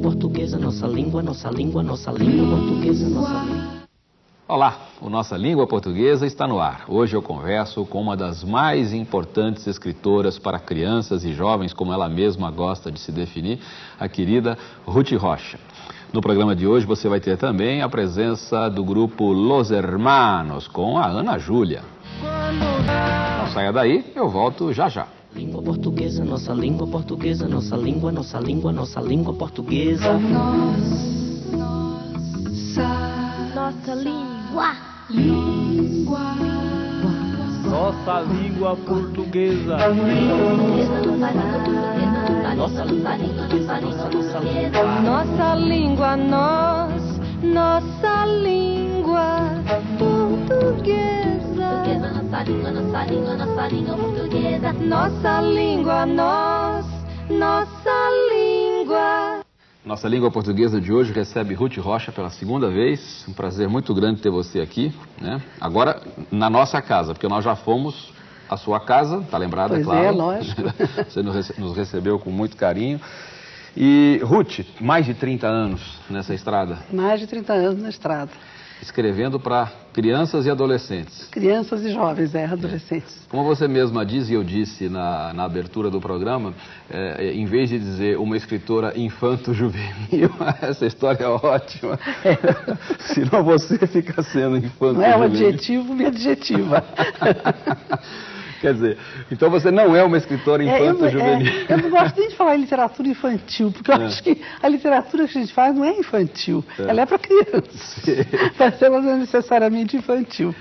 Portuguesa, nossa língua, nossa língua, nossa língua portuguesa, nossa língua. Olá, o Nossa Língua Portuguesa está no ar. Hoje eu converso com uma das mais importantes escritoras para crianças e jovens, como ela mesma gosta de se definir, a querida Ruth Rocha. No programa de hoje você vai ter também a presença do grupo Los Hermanos, com a Ana Júlia. Não saia daí, eu volto já já. Língua portuguesa, nossa língua portuguesa, nossa língua, nossa língua, nossa língua portuguesa. Nossa língua. Nossa língua portuguesa. Nossa língua portuguesa, nossa língua portuguesa. Nossa língua, nós, nossa língua portuguesa. Nossa língua, nossa língua, nossa língua portuguesa. Nossa língua, nós, nossa língua. Nossa língua portuguesa de hoje recebe Ruth Rocha pela segunda vez. Um prazer muito grande ter você aqui, né? Agora na nossa casa, porque nós já fomos à sua casa, tá lembrada, Pois claro? é, lógico. você nos recebeu com muito carinho. E Ruth, mais de 30 anos nessa estrada, Mais de 30 anos na estrada. Escrevendo para crianças e adolescentes. Crianças e jovens, é, adolescentes. Como você mesma diz e eu disse na, na abertura do programa, é, em vez de dizer uma escritora infanto-juvenil, essa história é ótima. Senão você fica sendo infanto-juvenil. Não é um adjetivo, me adjetiva. Quer dizer, então você não é uma escritora É, eu, infanto-juvenil. é, eu não gosto nem de falar em literatura infantil, porque eu É. acho que a literatura que a gente faz não é infantil, ela é para criança. Sim. Mas ela não é necessariamente infantil.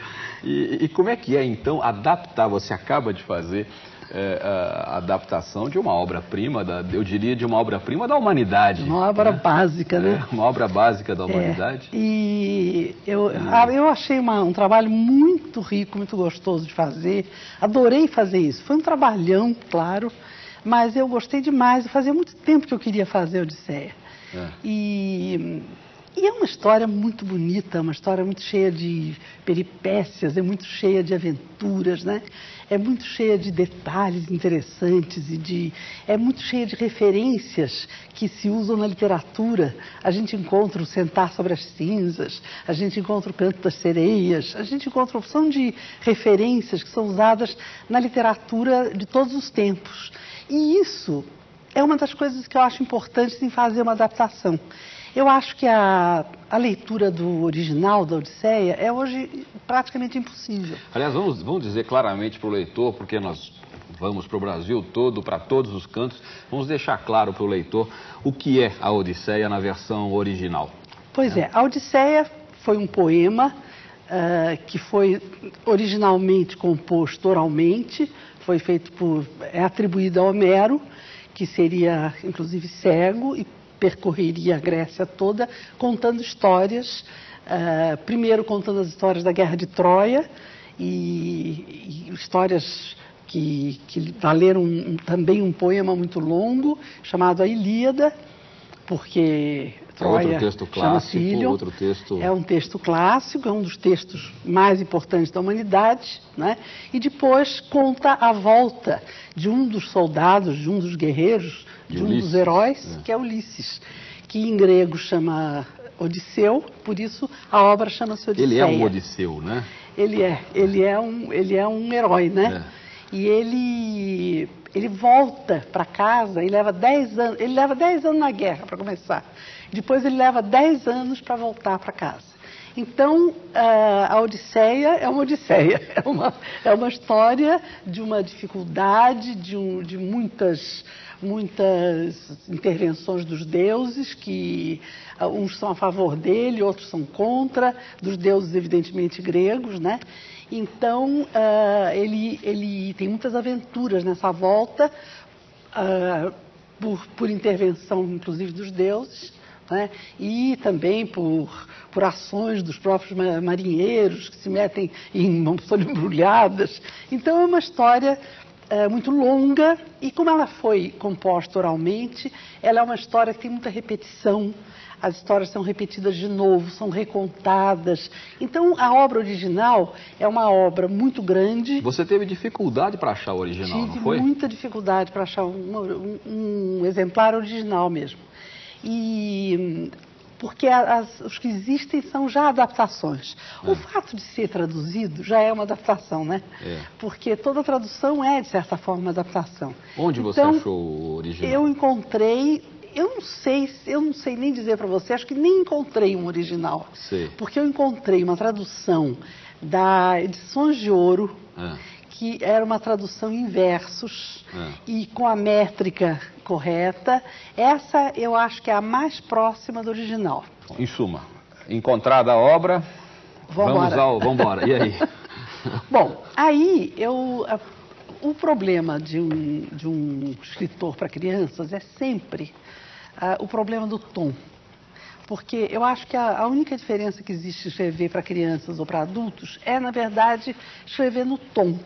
E, e como é que é, então, adaptar? Você acaba de fazer é, a adaptação de uma obra-prima, eu diria de uma obra-prima da humanidade. Uma obra né? básica, né? É, uma obra básica da É, humanidade. e eu, ah, eu achei uma- um trabalho muito rico, muito gostoso de fazer. Adorei fazer isso. Foi um trabalhão, claro, mas eu gostei demais. Fazia muito tempo que eu queria fazer Odisseia. É. E, e é uma história muito bonita, uma história muito cheia de peripécias, é muito cheia de aventuras, né? É muito cheia de detalhes interessantes e de é muito cheia de referências que se usam na literatura. A gente encontra o Sentar sobre as Cinzas, a gente encontra o Canto das Sereias, a gente encontra uma opção de referências que são usadas na literatura de todos os tempos. E isso é uma das coisas que eu acho importantes em fazer uma adaptação. Eu acho que a, a leitura do original da Odisseia é hoje praticamente impossível. Aliás, vamos, vamos dizer claramente para o leitor, porque nós vamos para o Brasil todo, para todos os cantos, vamos deixar claro para o leitor o que é a Odisseia na versão original. Pois é, a Odisseia foi um poema ah, que foi originalmente composto oralmente, foi feito por, é atribuído a Homero, que seria inclusive cego e percorreria a Grécia toda contando histórias, ah, primeiro contando as histórias da Guerra de Troia e, e histórias que, que valeram um- também um poema muito longo chamado A Ilíada, porque É outro Troia texto chama-se clássico, Ilion. texto- É um texto clássico, é um dos textos mais importantes da humanidade, né? E depois conta a volta de um dos soldados, de um dos guerreiros, De de, um Ulisses, dos heróis, né? que é Ulisses, que em grego chama Odisseu, por isso a obra chama-se Odisseia. Ele é um Odisseu, né? Ele é, ele é um, ele é um herói, né? E ele, ele volta para casa e leva 10 anos, ele leva 10 anos na guerra para começar. Depois ele leva 10 anos para voltar para casa. Então, a Odisseia é uma Odisseia, é uma, é uma história de uma dificuldade, de, um, de muitas, muitas intervenções dos deuses, que uns são a favor dele, outros são contra, dos deuses evidentemente gregos, né? Então, ah, ele, ele tem muitas aventuras nessa volta, ah, por, por intervenção, inclusive, dos deuses, né? e também por, por ações dos próprios ma- marinheiros que se metem em mãos embrulhadas. Então, é uma história eh, muito longa e, como ela foi composta oralmente, ela é uma história que tem muita repetição. As histórias são repetidas de novo, são recontadas. Então, a obra original é uma obra muito grande. Você teve dificuldade para achar o original, Tive não foi? muita dificuldade para achar um, um- um exemplar original mesmo. E porque as, os que existem são já adaptações. É. O fato de ser traduzido já é uma adaptação, né? É. Porque toda tradução é, de certa forma, uma adaptação. Onde você então, achou o original? Eu encontrei eu não sei, eu não sei nem dizer para você, acho que nem encontrei um original. Porque eu encontrei uma tradução da Edições de Ouro, ah. Que era uma tradução em versos ah. e com a métrica correta. Essa eu acho que é a mais próxima do original. Em suma, encontrada a obra, vamos ao. Vamos embora. E aí? Bom, aí eu. O problema de um, de um escritor para crianças é sempre uh, o problema do tom. Porque eu acho que a, a única diferença que existe escrever para crianças ou para adultos é, na verdade, escrever no tom.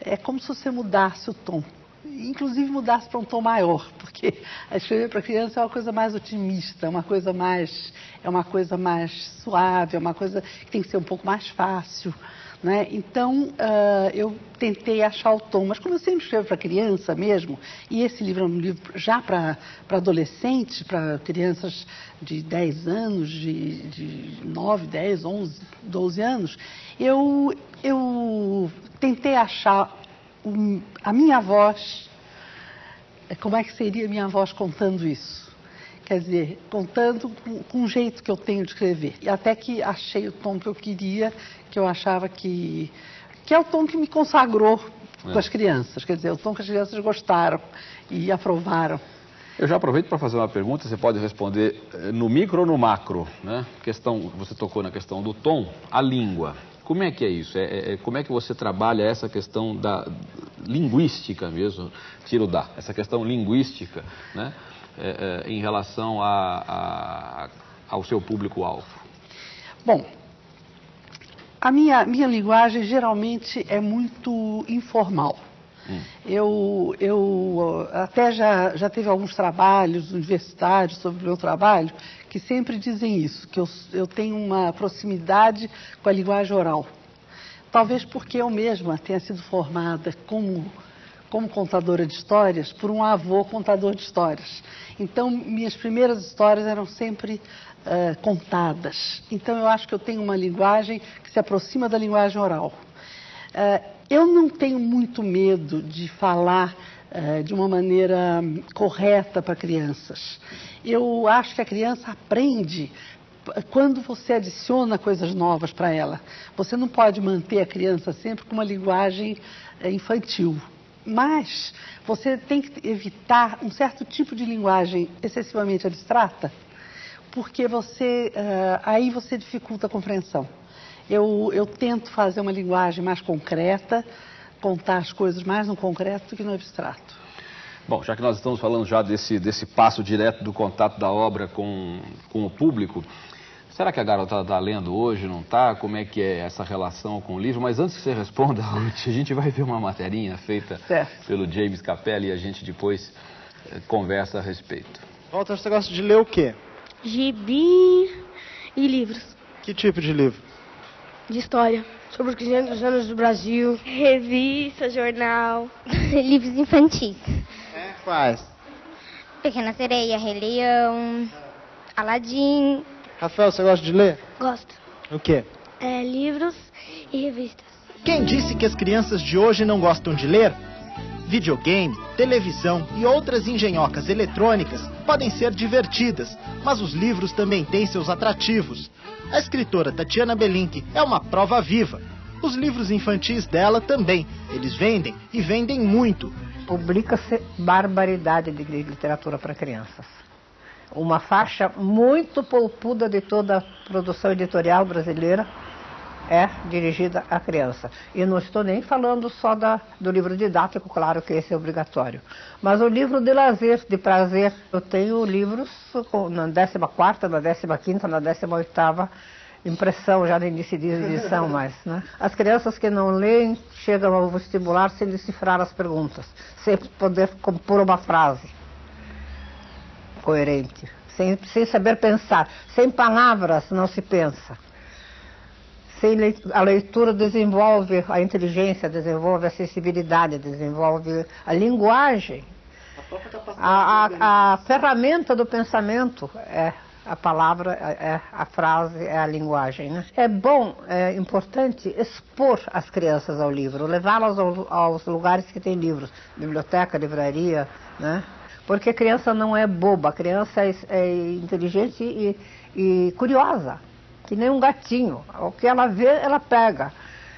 É como se você mudasse o tom. Inclusive mudasse para um tom maior, porque escrever para criança é uma coisa mais otimista, é uma coisa mais, é uma coisa mais suave, é uma coisa que tem que ser um pouco mais fácil. Né? Então, uh, eu tentei achar o tom, mas como eu sempre escrevo para criança mesmo, e esse livro é um livro já para adolescentes, para crianças de 10 anos, de, de 9, 10, 11, 12 anos, eu, eu tentei achar um, a minha voz, como é que seria a minha voz contando isso? Quer dizer, contando com, com um jeito que eu tenho de escrever. E até que achei o tom que eu queria, que eu achava que. que é o tom que me consagrou é. com as crianças. Quer dizer, o tom que as crianças gostaram e aprovaram. Eu já aproveito para fazer uma pergunta, você pode responder eh, no micro ou no macro, né? Questão, você tocou na questão do tom, a língua. Como é que é isso? É, é, é como é que você trabalha essa questão da linguística mesmo, tiro da, essa questão linguística, né? É, é, em relação a, a, ao seu público-alvo? Bom, a minha, minha linguagem geralmente é muito informal. Hum. Eu, eu até já, já teve alguns trabalhos universitários sobre o meu trabalho que sempre dizem isso, que eu, eu tenho uma proximidade com a linguagem oral. Talvez porque eu mesma tenha sido formada como como contadora de histórias por um avô contador de histórias. Então, minhas primeiras histórias eram sempre uh, contadas. Então, eu acho que eu tenho uma linguagem que se aproxima da linguagem oral. Uh, eu não tenho muito medo de falar uh, de uma maneira correta para crianças. Eu acho que a criança aprende quando você adiciona coisas novas para ela. Você não pode manter a criança sempre com uma linguagem infantil. Mas você tem que evitar um certo tipo de linguagem excessivamente abstrata, porque você, uh, aí você dificulta a compreensão. Eu, eu tento fazer uma linguagem mais concreta, contar as coisas mais no concreto do que no abstrato. Bom, já que nós estamos falando já desse, desse passo direto do contato da obra com, com o público, Será que a garota está lendo hoje, não está? Como é que é essa relação com o livro? Mas antes que você responda, Ruth, a gente vai ver uma materinha feita certo. pelo James Capelli e a gente depois eh, conversa a respeito. Walter, você gosta de ler o quê? Gibi e livros. Que tipo de livro? De história. Sobre os 500 anos do Brasil. Revista, jornal. livros infantis. É, quais? Pequena Sereia, Rei Leão, Aladim, Rafael, você gosta de ler? Gosto. O quê? É, livros e revistas. Quem disse que as crianças de hoje não gostam de ler? Videogame, televisão e outras engenhocas eletrônicas podem ser divertidas, mas os livros também têm seus atrativos. A escritora Tatiana Belink é uma prova viva. Os livros infantis dela também. Eles vendem e vendem muito. Publica-se barbaridade de literatura para crianças uma faixa muito polpuda de toda a produção editorial brasileira é dirigida à criança. E não estou nem falando só da, do livro didático, claro que esse é obrigatório. Mas o livro de lazer, de prazer. Eu tenho livros na 14ª, na 15ª, na 18ª impressão, já no início de edição mais. Né? As crianças que não leem chegam ao vestibular sem decifrar as perguntas, sem poder compor uma frase coerente, sem, sem saber pensar. Sem palavras não se pensa. Sem a leitura desenvolve a inteligência, desenvolve a sensibilidade, desenvolve a linguagem. A, a, a ferramenta do pensamento é a palavra, é a frase, é a linguagem. Né? É bom, é importante expor as crianças ao livro, levá-las aos, aos, lugares que tem livros, biblioteca, livraria, né? Porque a criança não é boba, a criança é, é inteligente e, e curiosa, que nem um gatinho. O que ela vê, ela pega.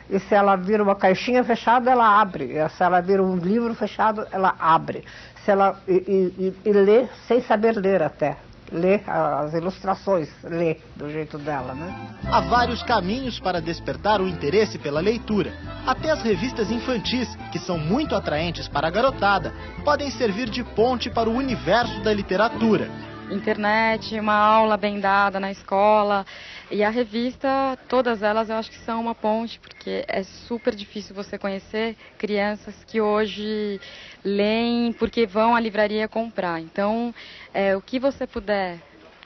E se ela vira uma caixinha fechada, ela abre. E se ela vira um livro fechado, ela abre. Se ela e, e, e lê sem saber ler até ler as ilustrações, ler do jeito dela, né? Há vários caminhos para despertar o interesse pela leitura. Até as revistas infantis, que são muito atraentes para a garotada, podem servir de ponte para o universo da literatura internet, uma aula bem dada na escola. E a revista, todas elas eu acho que são uma ponte, porque é super difícil você conhecer crianças que hoje leem porque vão à livraria comprar. Então, é, o que você puder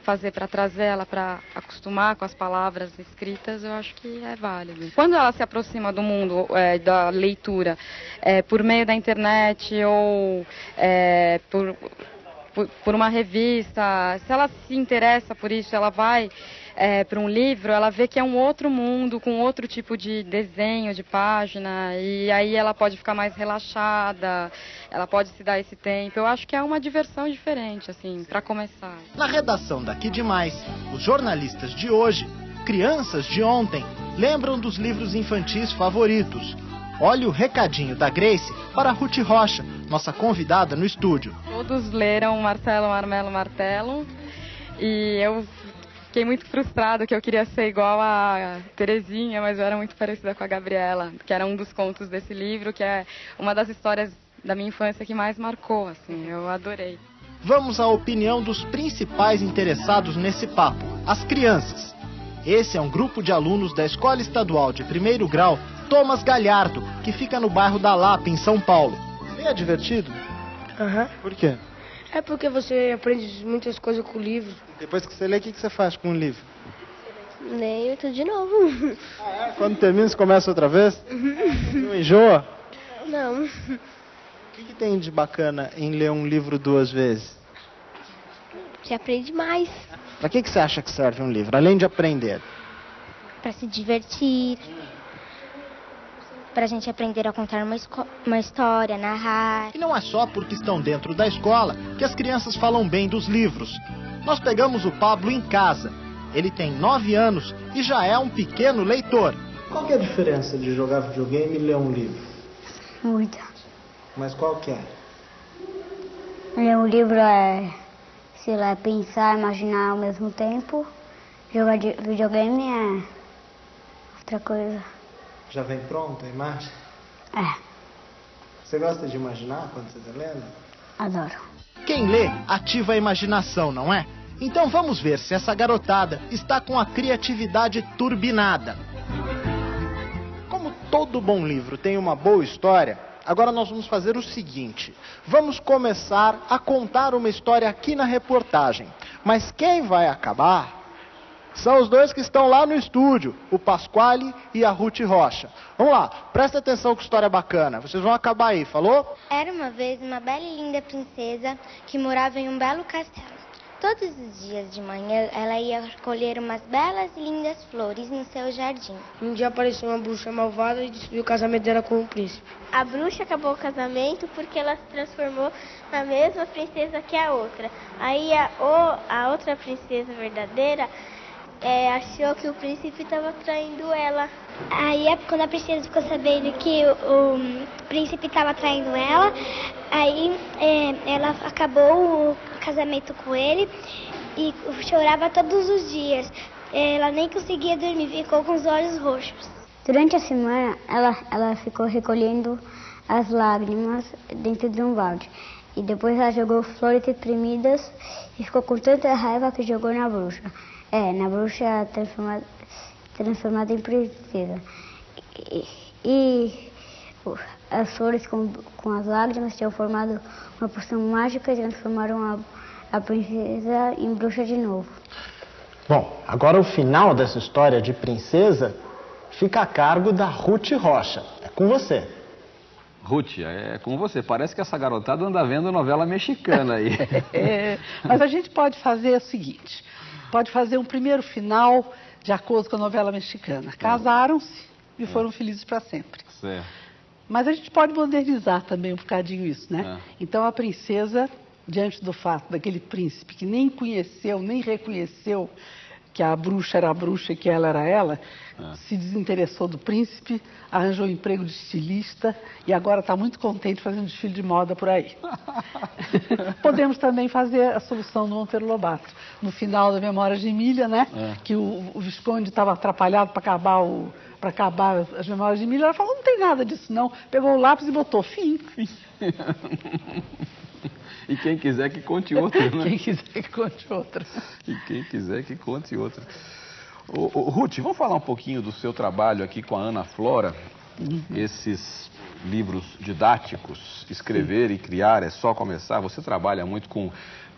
fazer para trazer ela para acostumar com as palavras escritas, eu acho que é válido. Quando ela se aproxima do mundo é, da leitura é, por meio da internet ou é, por por, uma revista, se ela se interessa por isso, ela vai é, para um livro, ela vê que é um outro mundo, com outro tipo de desenho, de página, e aí ela pode ficar mais relaxada, ela pode se dar esse tempo. Eu acho que é uma diversão diferente, assim, para começar. Na redação daqui demais, os jornalistas de hoje, crianças de ontem, lembram dos livros infantis favoritos. Olha o recadinho da Grace para Ruth Rocha, nossa convidada no estúdio. Todos leram Marcelo Marmelo Martelo e eu fiquei muito frustrada que eu queria ser igual a Terezinha, mas eu era muito parecida com a Gabriela, que era um dos contos desse livro, que é uma das histórias da minha infância que mais marcou, assim, eu adorei. Vamos à opinião dos principais interessados nesse papo, as crianças. Esse é um grupo de alunos da Escola Estadual de Primeiro Grau Thomas Galhardo, que fica no bairro da Lapa, em São Paulo. É divertido? Aham. Uhum. Por quê? É porque você aprende muitas coisas com o livro. Depois que você lê, o que você faz com o livro? Leio tudo de novo. Ah, é? Quando termina, você começa outra vez? Uhum. Não enjoa? Não. O que, que tem de bacana em ler um livro duas vezes? Você aprende mais. Para que, que você acha que serve um livro, além de aprender? Para se divertir para a gente aprender a contar uma, uma história, narrar. E não é só porque estão dentro da escola que as crianças falam bem dos livros. Nós pegamos o Pablo em casa. Ele tem nove anos e já é um pequeno leitor. Qual é a diferença de jogar videogame e ler um livro? Muita. Mas qual que é? Ler um livro é, sei lá, pensar, imaginar ao mesmo tempo. Jogar videogame é outra coisa. Já vem pronta a imagem? É. Você gosta de imaginar quando você está lendo? Adoro. Quem lê ativa a imaginação, não é? Então vamos ver se essa garotada está com a criatividade turbinada. Como todo bom livro tem uma boa história, agora nós vamos fazer o seguinte: vamos começar a contar uma história aqui na reportagem. Mas quem vai acabar são os dois que estão lá no estúdio, o Pasquale e a Ruth Rocha. Vamos lá, presta atenção que história bacana. Vocês vão acabar aí, falou? Era uma vez uma bela e linda princesa que morava em um belo castelo. Todos os dias de manhã ela ia colher umas belas e lindas flores no seu jardim. Um dia apareceu uma bruxa malvada e destruiu o casamento dela com o príncipe. A bruxa acabou o casamento porque ela se transformou na mesma princesa que a outra. Aí a, o, a outra princesa verdadeira é, achou que o príncipe estava traindo ela. Aí, quando a princesa ficou sabendo que o, o príncipe estava traindo ela, aí é, ela acabou o casamento com ele e chorava todos os dias. Ela nem conseguia dormir, ficou com os olhos roxos. Durante a semana, ela, ela ficou recolhendo as lágrimas dentro de um balde. E depois ela jogou flores reprimidas e ficou com tanta raiva que jogou na bruxa. É, na bruxa transformada, transformada em princesa. E, e as flores com, com as lágrimas tinham formado uma poção mágica e transformaram a, a princesa em bruxa de novo. Bom, agora o final dessa história de princesa fica a cargo da Ruth Rocha. É com você. Ruth, é com você. Parece que essa garotada anda vendo novela mexicana aí. é, mas a gente pode fazer o seguinte: pode fazer um primeiro final de acordo com a novela mexicana. Casaram-se e foram felizes para sempre. Certo. Mas a gente pode modernizar também um bocadinho isso, né? É. Então a princesa, diante do fato daquele príncipe que nem conheceu, nem reconheceu que a bruxa era a bruxa e que ela era ela, É. se desinteressou do príncipe, arranjou um emprego de estilista e agora está muito contente fazendo desfile de moda por aí. Podemos também fazer a solução do Monteiro Lobato. No final da Memória de Emília, né? É. Que o, o Visconde estava atrapalhado para acabar o para acabar as memórias de Emília, ela falou, não tem nada disso não. Pegou o lápis e botou fim. E quem quiser que conte outra, né? Quem quiser que conte outra. E quem quiser que conte outra. Ô, ô, Ruth, vamos falar um pouquinho do seu trabalho aqui com a Ana Flora. Esses livros didáticos, escrever e criar é só começar. Você trabalha muito com,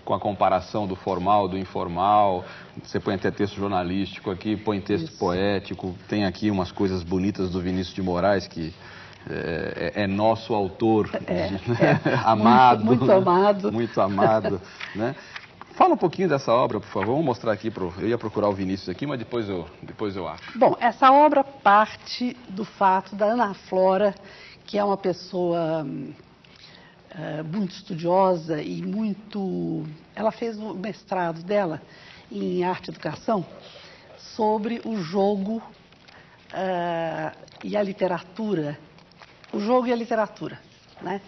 com a comparação do formal, do informal. Você põe até texto jornalístico aqui, põe texto poético. Tem aqui umas coisas bonitas do Vinícius de Moraes que é, é- é nosso autor, né? amado. muito amado. Muito amado, né? Fala um pouquinho dessa obra, por favor. Vamos mostrar aqui. Pro... Eu ia procurar o Vinícius aqui, mas depois eu, depois eu acho. Bom, essa obra parte do fato da Ana Flora, que é uma pessoa eh, muito estudiosa e muito. Ela fez o mestrado dela em arte e educação sobre o jogo ah, e a literatura. O jogo e a literatura. Né?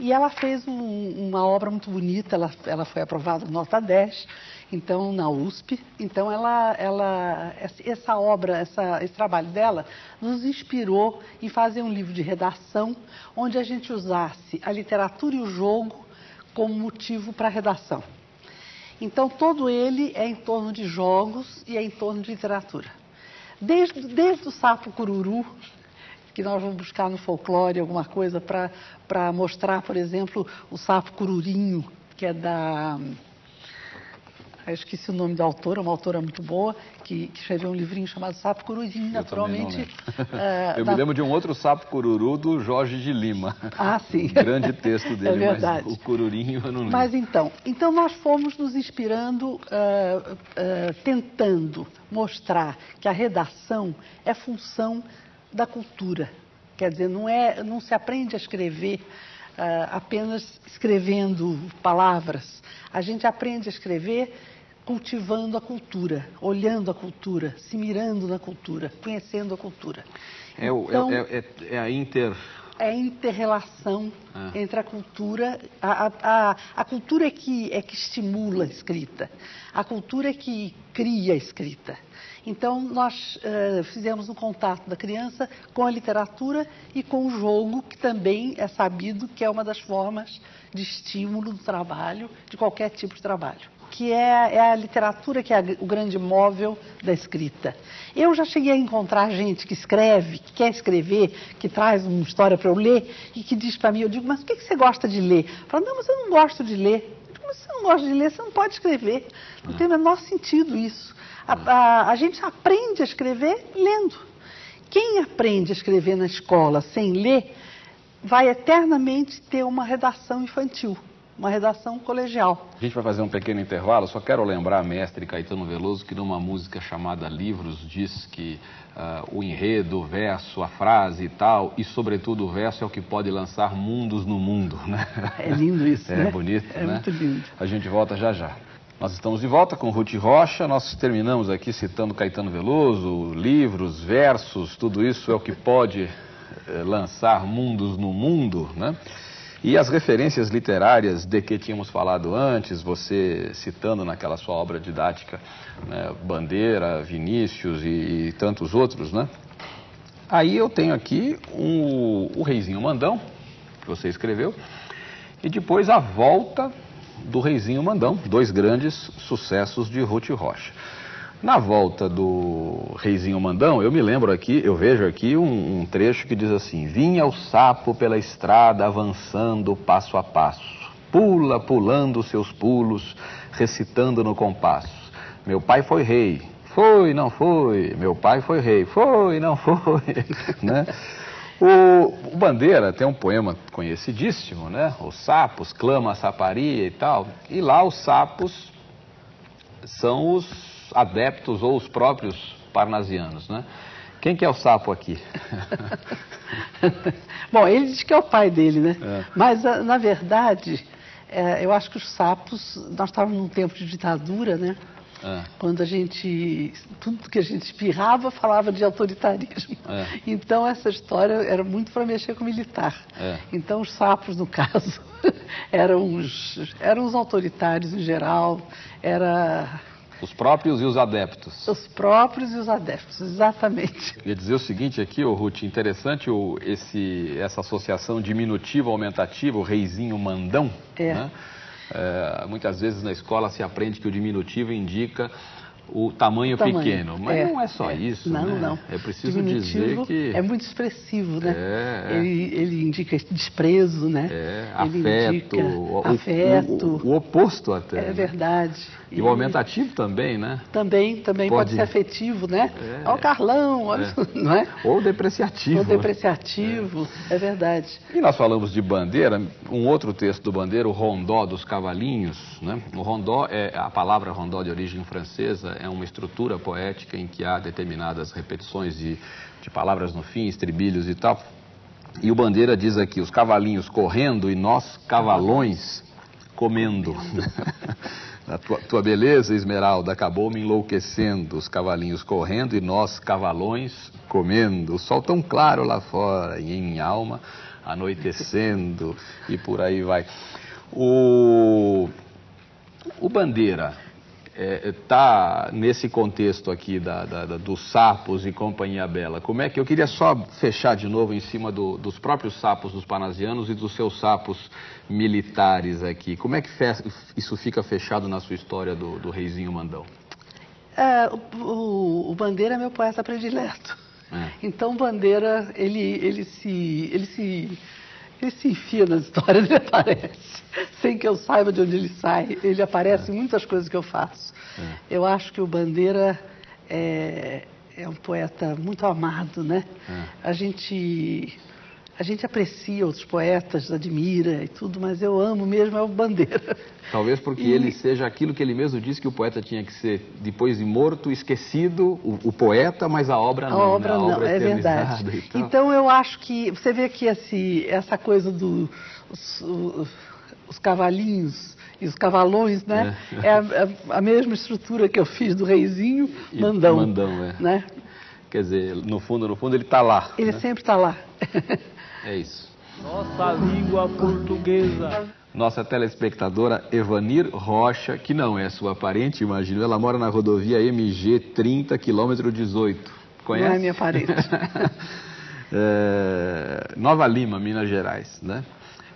E ela fez um- uma obra muito bonita, ela, ela foi aprovada nota 10, então na USP. Então ela, ela, essa obra, essa- esse trabalho dela nos inspirou em fazer um livro de redação onde a gente usasse a literatura e o jogo como motivo para a redação. Então todo ele é em torno de jogos e é em torno de literatura. Desde, desde o sapo cururu, que nós vamos buscar no folclore alguma coisa para mostrar, por exemplo, o sapo cururinho, que é da. Eu esqueci o nome da autora, uma autora muito boa, que, que escreveu um livrinho chamado Sapo Cururinho, naturalmente. eh, eu da- me lembro de um outro sapo cururu do Jorge de Lima. Ah, sim. Grande texto dele, É mas o cururinho eu não lembro. Mas então, então nós fomos nos inspirando, ah, ah, tentando mostrar que a redação é função da cultura. Quer dizer, não, é, não se aprende a escrever ah, apenas escrevendo palavras. A gente aprende a escrever cultivando a cultura, olhando a cultura, se mirando na cultura, conhecendo a cultura. É, é- Então- é- é- é a inter... é a inter-relação Ah. entre a cultura. A, a- a- a cultura é que, é que estimula a escrita, a cultura é que cria a escrita. Então, nós eh, fizemos um contato da criança com a literatura e com o jogo, que também é sabido que é uma das formas de estímulo do trabalho, de qualquer tipo de trabalho que é, é a literatura que é o grande móvel da escrita. Eu já cheguei a encontrar gente que escreve, que quer escrever, que traz uma história para eu ler e que diz para mim, eu digo, mas o que, que você gosta de ler? Fala, não, mas eu não gosto de ler. Você não gosta de ler, você não pode escrever. Não tem o menor sentido isso. A, a- a gente aprende a escrever lendo. Quem aprende a escrever na escola sem ler, vai eternamente ter uma redação infantil, uma redação colegial. A gente vai fazer um pequeno intervalo, só quero lembrar, mestre Caetano Veloso, que numa música chamada Livros diz que ah, o enredo, o verso, a frase e tal, e sobretudo o verso é o que pode lançar mundos no mundo, né? É lindo isso, É né? bonito, É né? muito lindo. A gente volta já já. Nós estamos de volta com Ruth Rocha. Nós terminamos aqui citando Caetano Veloso, livros, versos, tudo isso é o que pode eh, lançar mundos no mundo, né? E as referências literárias de que tínhamos falado antes, você citando naquela sua obra didática, né, Bandeira, Vinícius e, e tantos outros, né? Aí eu tenho aqui um- o Reizinho Mandão, que você escreveu, e depois a volta do Reizinho Mandão, dois grandes sucessos de Ruth Rocha. Na volta do Reizinho Mandão, eu me lembro aqui, eu vejo aqui um, um trecho que diz assim: Vinha o sapo pela estrada avançando passo a passo, pula, pulando seus pulos, recitando no compasso. Meu pai foi rei, foi, não foi. Meu pai foi rei, foi, não foi. né? O, Bandeira tem um poema conhecidíssimo, né? Os sapos clama a saparia e tal. E lá os sapos são os adeptos ou os próprios parnasianos, né? Quem que é o sapo aqui? Bom, ele diz que é o pai dele, né? É. Mas, ah, na verdade, é, eu acho que os sapos... Nós estávamos num tempo de ditadura, né? É. Quando a gente, tudo que a gente espirrava falava de autoritarismo. É. Então essa história era muito para mexer com o militar. É. Então os sapos, no caso, eram os, eram os autoritários em geral, era os próprios e os adeptos. Os próprios e os adeptos, exatamente. Queria dizer o seguinte aqui, oh, Ruth, interessante o, esse, essa associação diminutiva aumentativa, o reizinho mandão. É. Né? É, muitas vezes na escola se aprende que o diminutivo indica o tamanho, o tamanho. pequeno. Mas é, não é só é. isso, não, né? Não, É preciso dizer que... É muito expressivo, né? É, é, ele, ele indica desprezo, né? É, ele afeto, o, afeto. O, o, oposto até. É né? verdade. E, e, o aumentativo também, né? Também, também pode, pode ser afetivo, né? É. Ó o Carlão, olha, é. não é? Ou depreciativo. Ou depreciativo, é. é verdade. E nós falamos de bandeira, um outro texto do Bandeira, o Rondó dos Cavalinhos, né? O rondó, é, a palavra rondó de origem francesa, é uma estrutura poética em que há determinadas repetições de, de palavras no fim, estribilhos e tal. E o Bandeira diz aqui, os cavalinhos correndo e nós cavalões comendo. A tua, tua, beleza, Esmeralda, acabou me enlouquecendo. Os cavalinhos correndo e nós, cavalões, comendo. O sol tão claro lá fora e em alma anoitecendo e por aí vai. O, o Bandeira, está é, tá nesse contexto aqui da, da, da, dos sapos e companhia bela, como é que eu queria só fechar de novo em cima do, dos próprios sapos dos panasianos e dos seus sapos militares aqui. Como é que fe, isso fica fechado na sua história do, do reizinho Mandão? É, o, o, Bandeira é meu poeta predileto. É. Então Bandeira ele ele se ele se ele se enfia nas histórias, ele aparece. Sem que eu saiba de onde ele sai. Ele aparece é. em muitas coisas que eu faço. É. Eu acho que o Bandeira é, é um poeta muito amado, né? É. A gente a gente aprecia outros poetas, admira e tudo, mas eu amo mesmo é o Bandeira. Talvez porque e... ele seja aquilo que ele mesmo disse que o poeta tinha que ser, depois de morto, esquecido, o, o poeta, mas a obra não. A obra né? a não, é verdade. Então eu acho que, você vê que esse, essa coisa dos do, os cavalinhos e os cavalões, né? É, é a, é a, mesma estrutura que eu fiz do reizinho, e mandão. Mandão, é. Né? Quer dizer, no fundo, no fundo, ele está lá. Ele né? sempre está lá. É isso. Nossa língua portuguesa. Nossa telespectadora Evanir Rocha, que não é sua parente, imagino, ela mora na rodovia MG 30, quilômetro 18. Conhece? Não é minha parente. é, Nova Lima, Minas Gerais, né?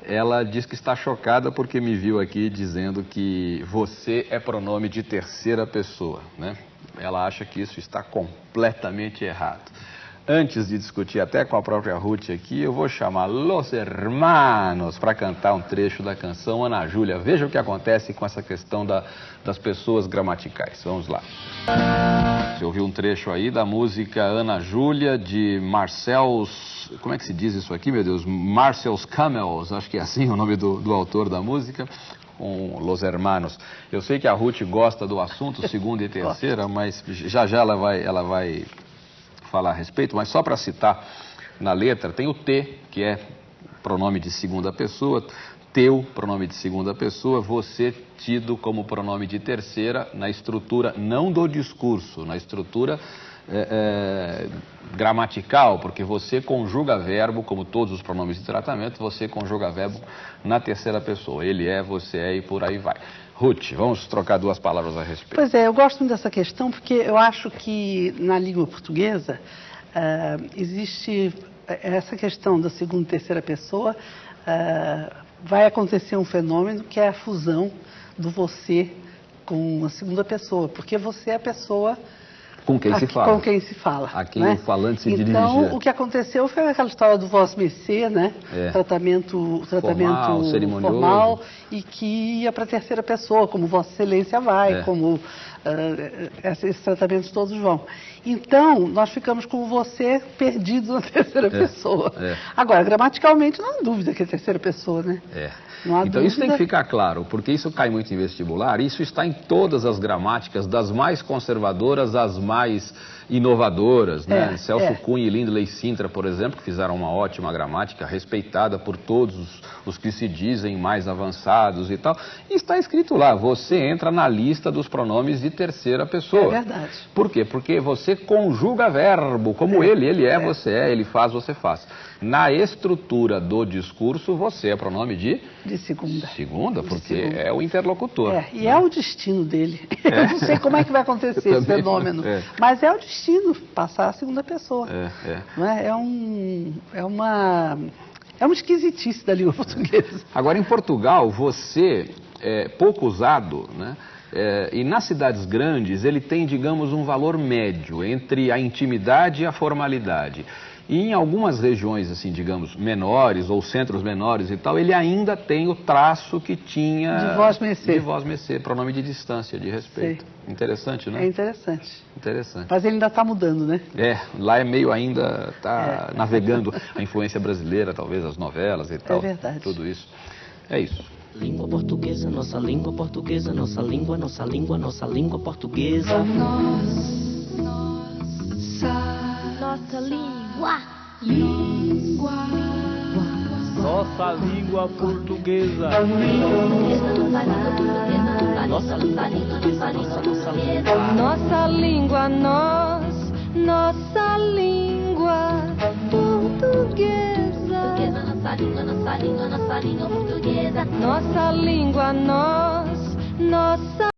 Ela diz que está chocada porque me viu aqui dizendo que você é pronome de terceira pessoa, né? Ela acha que isso está completamente errado antes de discutir até com a própria Ruth aqui, eu vou chamar Los Hermanos para cantar um trecho da canção Ana Júlia. Veja o que acontece com essa questão da, das pessoas gramaticais. Vamos lá. Você ouviu um trecho aí da música Ana Júlia de Marcels. Como é que se diz isso aqui, meu Deus? Marcels Camels, acho que é assim o nome do, do autor da música com Los Hermanos. Eu sei que a Ruth gosta do assunto, segunda e terceira, mas já já ela vai, ela vai falar a respeito, mas só para citar na letra, tem o T, que é pronome de segunda pessoa, teu, pronome de segunda pessoa, você tido como pronome de terceira na estrutura não do discurso, na estrutura é, é, gramatical, porque você conjuga verbo, como todos os pronomes de tratamento, você conjuga verbo na terceira pessoa. Ele é, você é e por aí vai. Ruth, vamos trocar duas palavras a respeito. Pois é, eu gosto muito dessa questão porque eu acho que na língua portuguesa uh, existe essa questão da segunda e terceira pessoa. Uh, vai acontecer um fenômeno que é a fusão do você com a segunda pessoa, porque você é a pessoa Com quem se fala. Com quem se fala. A quem né? o falante se então, dirige. Então, o que aconteceu foi aquela história do voz mercê, né? É. Tratamento, tratamento Formal, formal e que ia para a terceira pessoa, como Vossa Excelência vai, É. como uh, esses tratamentos todos vão. Então, nós ficamos com você perdidos na terceira pessoa. é. Agora, gramaticalmente, não há dúvida que é terceira pessoa, né? É. Não há Então isso tem que dúvida. ficar claro, porque isso cai muito em vestibular, isso está em todas as gramáticas, das mais conservadoras às mais mais inovadoras, né? É, Celso é. Cunha e Lindley Sintra, por exemplo, que fizeram uma ótima gramática, respeitada por todos os, os que se dizem mais avançados e tal. E está escrito lá, você entra na lista dos pronomes de terceira pessoa. É verdade. Por quê? Porque você conjuga verbo, como ele, ele é, você é, ele faz, você faz. Na estrutura do discurso, você é pronome de De segunda. segunda, porque segunda. é o interlocutor. É, e é o destino dele. Eu não sei como é que vai acontecer esse fenômeno, É. mas é o destino, passar a segunda pessoa. É, é. Não é? É, um, é uma é uma esquisitice da língua portuguesa. Agora, em Portugal, você é pouco usado, né? É, e nas cidades grandes ele tem, digamos, um valor médio entre a intimidade e a formalidade. E em algumas regiões, assim, digamos, menores ou centros menores e tal, ele ainda tem o traço que tinha... De voz mercê. De voz mercê, pronome de distância, de respeito. Interessante, né? É interessante. Interessante. Mas ele ainda está mudando, né? É, lá é meio ainda, tá É. navegando a influência brasileira, talvez, as novelas e tal. verdade. Tudo isso. É isso. Língua portuguesa, nossa língua portuguesa, nossa língua, nossa língua, nossa língua portuguesa. Nossa Nossa língua portuguesa. Nossa língua portuguesa, nossa, nossa língua. Nossa língua, nós, nossa língua portuguesa. Nossa língua, nossa língua, nossa língua portuguesa. Nossa língua, nós, nossa